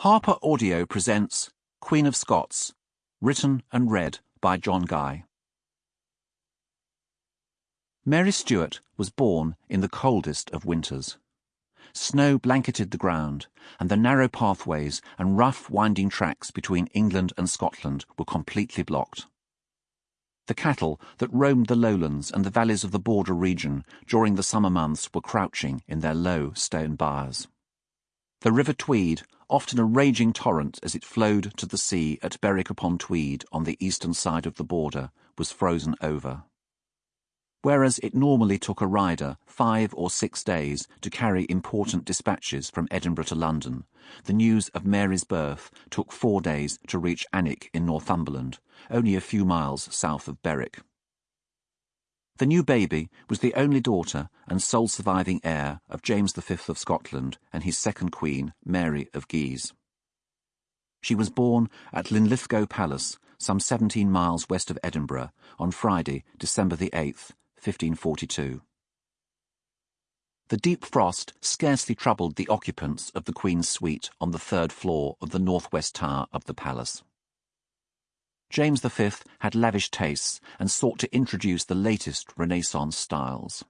Harper Audio presents Queen of Scots, written and read by John Guy. Mary Stuart was born in the coldest of winters. Snow blanketed the ground, and the narrow pathways and rough winding tracks between England and Scotland were completely blocked. The cattle that roamed the lowlands and the valleys of the border region during the summer months were crouching in their low stone byres. The River Tweed, often a raging torrent as it flowed to the sea at Berwick upon Tweed on the eastern side of the border, was frozen over. Whereas it normally took a rider five or six days to carry important dispatches from Edinburgh to London, the news of Mary's birth took four days to reach Alnwick in Northumberland, only a few miles south of Berwick. The new baby was the only daughter and sole surviving heir of James V of Scotland and his second queen, Mary of Guise. She was born at Linlithgow Palace, some 17 miles west of Edinburgh, on Friday, December the 8th, 1542. The deep frost scarcely troubled the occupants of the Queen's suite on the third floor of the northwest tower of the palace. James V had lavish tastes and sought to introduce the latest Renaissance styles.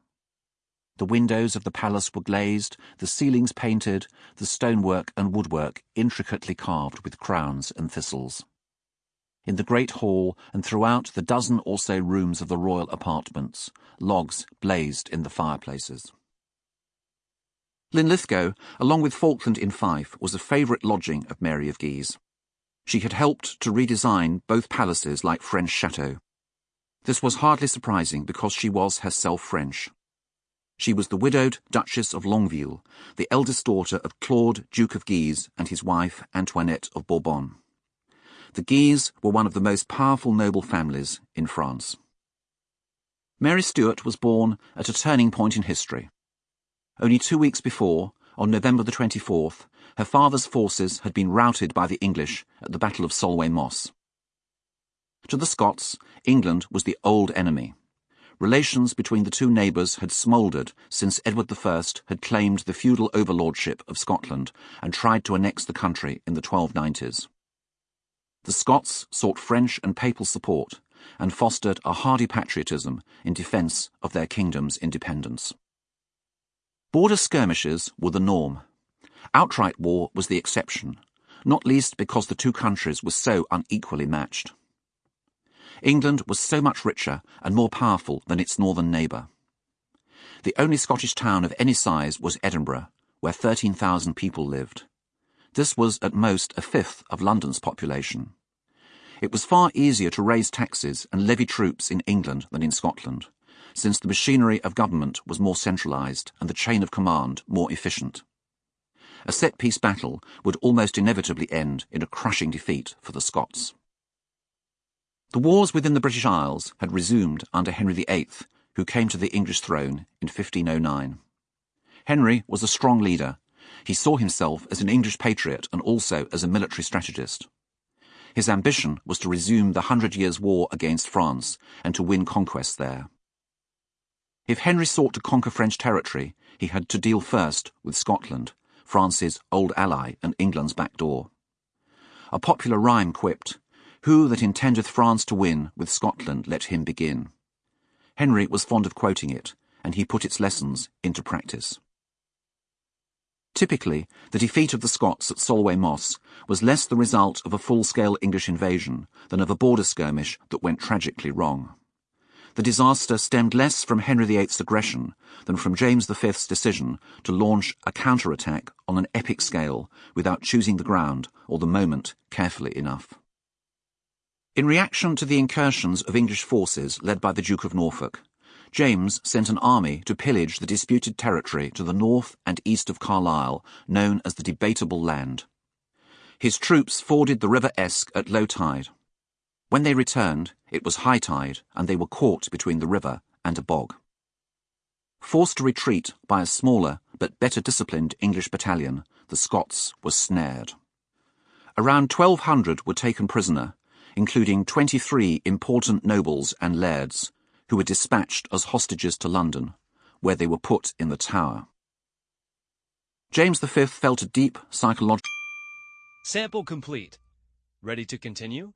The windows of the palace were glazed, the ceilings painted, the stonework and woodwork intricately carved with crowns and thistles. In the great hall and throughout the dozen or so rooms of the royal apartments, logs blazed in the fireplaces. Linlithgow, along with Falkland in Fife, was a favourite lodging of Mary of Guise. She had helped to redesign both palaces like French chateaux. This was hardly surprising because she was herself French. She was the widowed Duchess of Longueville, the eldest daughter of Claude, Duke of Guise, and his wife Antoinette of Bourbon. The Guises were one of the most powerful noble families in France. Mary Stuart was born at a turning point in history. Only two weeks before, on November the 24th, her father's forces had been routed by the English at the Battle of Solway Moss. To the Scots, England was the old enemy. Relations between the two neighbours had smouldered since Edward I had claimed the feudal overlordship of Scotland and tried to annex the country in the 1290s. The Scots sought French and papal support and fostered a hardy patriotism in defence of their kingdom's independence. Border skirmishes were the norm. Outright war was the exception, not least because the two countries were so unequally matched. England was so much richer and more powerful than its northern neighbour. The only Scottish town of any size was Edinburgh, where 13,000 people lived. This was at most a fifth of London's population. It was far easier to raise taxes and levy troops in England than in Scotland, since the machinery of government was more centralised and the chain of command more efficient. A set-piece battle would almost inevitably end in a crushing defeat for the Scots. The wars within the British Isles had resumed under Henry VIII, who came to the English throne in 1509. Henry was a strong leader. He saw himself as an English patriot and also as a military strategist. His ambition was to resume the Hundred Years' War against France and to win conquests there. If Henry sought to conquer French territory, he had to deal first with Scotland, France's old ally and England's back door. A popular rhyme quipped, Who that intendeth France to win, with Scotland let him begin. Henry was fond of quoting it, and he put its lessons into practice. Typically, the defeat of the Scots at Solway Moss was less the result of a full-scale English invasion than of a border skirmish that went tragically wrong the disaster stemmed less from Henry VIII's aggression than from James V's decision to launch a counterattack on an epic scale without choosing the ground or the moment carefully enough. In reaction to the incursions of English forces led by the Duke of Norfolk, James sent an army to pillage the disputed territory to the north and east of Carlisle, known as the Debatable Land. His troops forded the River Esk at low tide. When they returned, it was high tide, and they were caught between the river and a bog. Forced to retreat by a smaller but better disciplined English battalion, the Scots were snared. Around 1,200 were taken prisoner, including 23 important nobles and lairds, who were dispatched as hostages to London, where they were put in the Tower. James V felt a deep psychological Sample complete. Ready to continue?